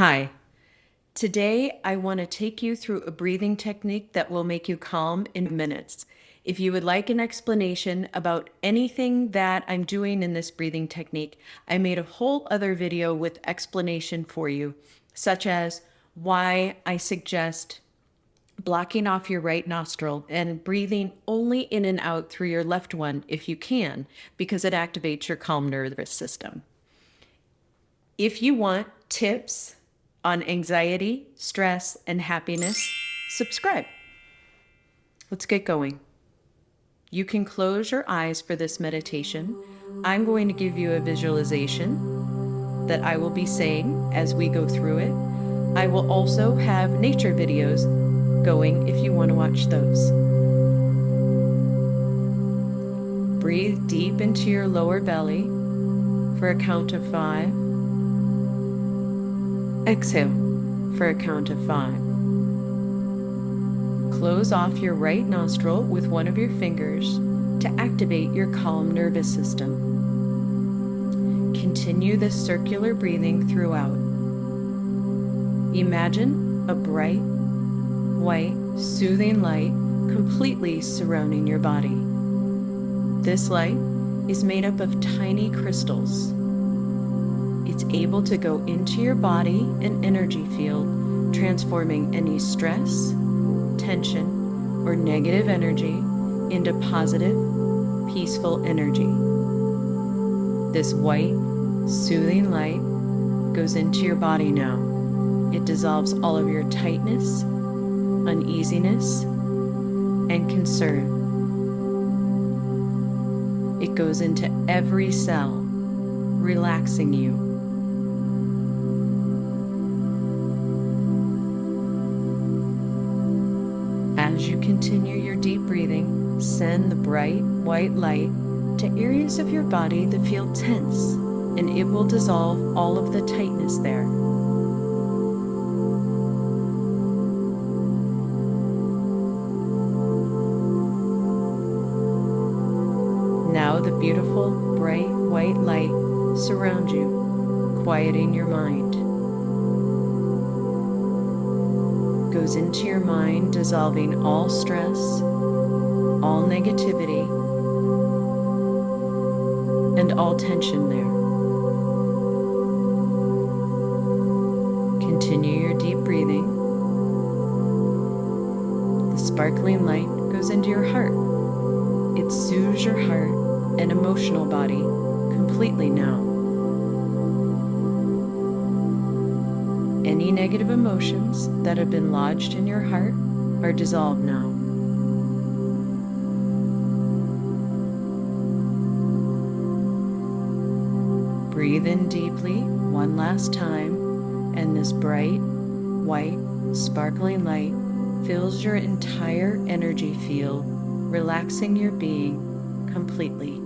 Hi. Today, I want to take you through a breathing technique that will make you calm in minutes. If you would like an explanation about anything that I'm doing in this breathing technique, I made a whole other video with explanation for you, such as why I suggest blocking off your right nostril and breathing only in and out through your left one if you can, because it activates your calm nervous system. If you want tips on anxiety, stress, and happiness, subscribe. Let's get going. You can close your eyes for this meditation. I'm going to give you a visualization that I will be saying as we go through it. I will also have nature videos going if you want to watch those. Breathe deep into your lower belly for a count of five. Exhale for a count of five. Close off your right nostril with one of your fingers to activate your calm nervous system. Continue this circular breathing throughout. Imagine a bright, white, soothing light completely surrounding your body. This light is made up of tiny crystals. It's able to go into your body and energy field, transforming any stress, tension, or negative energy into positive, peaceful energy. This white, soothing light goes into your body now. It dissolves all of your tightness, uneasiness, and concern. It goes into every cell, relaxing you continue your deep breathing, send the bright white light to areas of your body that feel tense, and it will dissolve all of the tightness there. Now the beautiful bright white light surrounds you, quieting your mind. Goes into your mind, dissolving all stress, all negativity, and all tension there. Continue your deep breathing. The sparkling light goes into your heart. It soothes your heart and emotional body completely now. Any negative emotions that have been lodged in your heart are dissolved now. Breathe in deeply one last time, and this bright, white, sparkling light fills your entire energy field, relaxing your being completely.